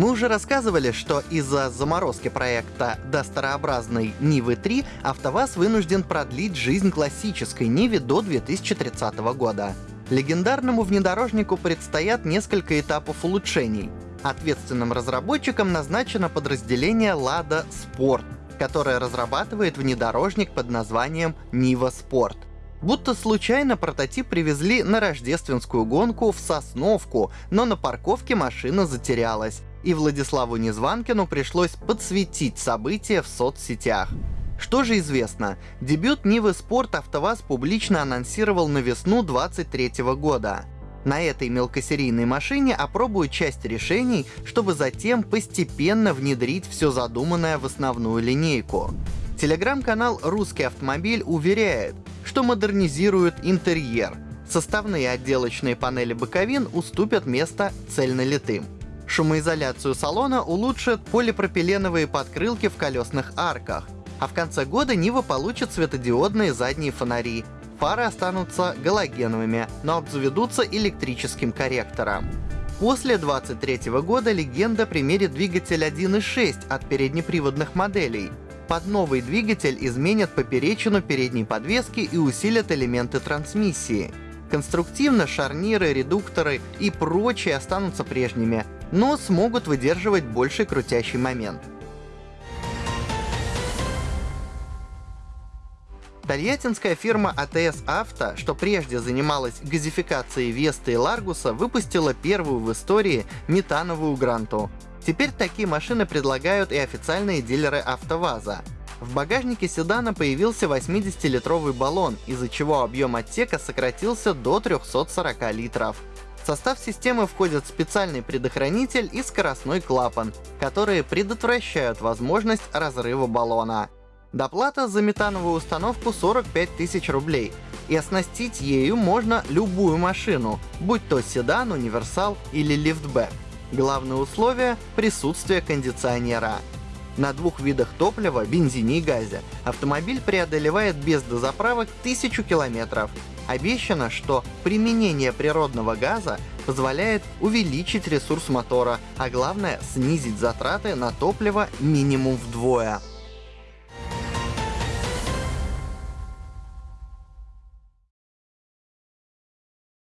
Мы уже рассказывали, что из-за заморозки проекта до старообразной Нивы 3 АвтоВАЗ вынужден продлить жизнь классической Ниве до 2030 года. Легендарному внедорожнику предстоят несколько этапов улучшений. Ответственным разработчиком назначено подразделение Lada Sport, которое разрабатывает внедорожник под названием Niva Sport. Будто случайно прототип привезли на рождественскую гонку в Сосновку, но на парковке машина затерялась, и Владиславу Незванкину пришлось подсветить события в соцсетях. Что же известно? Дебют Нивы Спорт АвтоВАЗ публично анонсировал на весну 23 года. На этой мелкосерийной машине опробуют часть решений, чтобы затем постепенно внедрить все задуманное в основную линейку. Телеграм-канал «Русский автомобиль» уверяет, что модернизирует интерьер. Составные отделочные панели боковин уступят место цельнолитым. Шумоизоляцию салона улучшат полипропиленовые подкрылки в колесных арках. А в конце года Нива получит светодиодные задние фонари. Фары останутся галогеновыми, но обзаведутся электрическим корректором. После 23 года легенда примерит двигатель 1.6 от переднеприводных моделей. Под новый двигатель изменят поперечину передней подвески и усилят элементы трансмиссии. Конструктивно шарниры, редукторы и прочие останутся прежними, но смогут выдерживать больший крутящий момент. Тольяттинская фирма ATS Auto, что прежде занималась газификацией Веста и Ларгуса, выпустила первую в истории метановую Гранту. Теперь такие машины предлагают и официальные дилеры АвтоВАЗа. В багажнике седана появился 80-литровый баллон, из-за чего объем отсека сократился до 340 литров. В состав системы входят специальный предохранитель и скоростной клапан, которые предотвращают возможность разрыва баллона. Доплата за метановую установку 45 тысяч рублей, и оснастить ею можно любую машину, будь то седан, универсал или лифтбэк. Главное условие — присутствие кондиционера. На двух видах топлива, бензине и газе, автомобиль преодолевает без дозаправок 1000 километров. Обещано, что применение природного газа позволяет увеличить ресурс мотора, а главное снизить затраты на топливо минимум вдвое.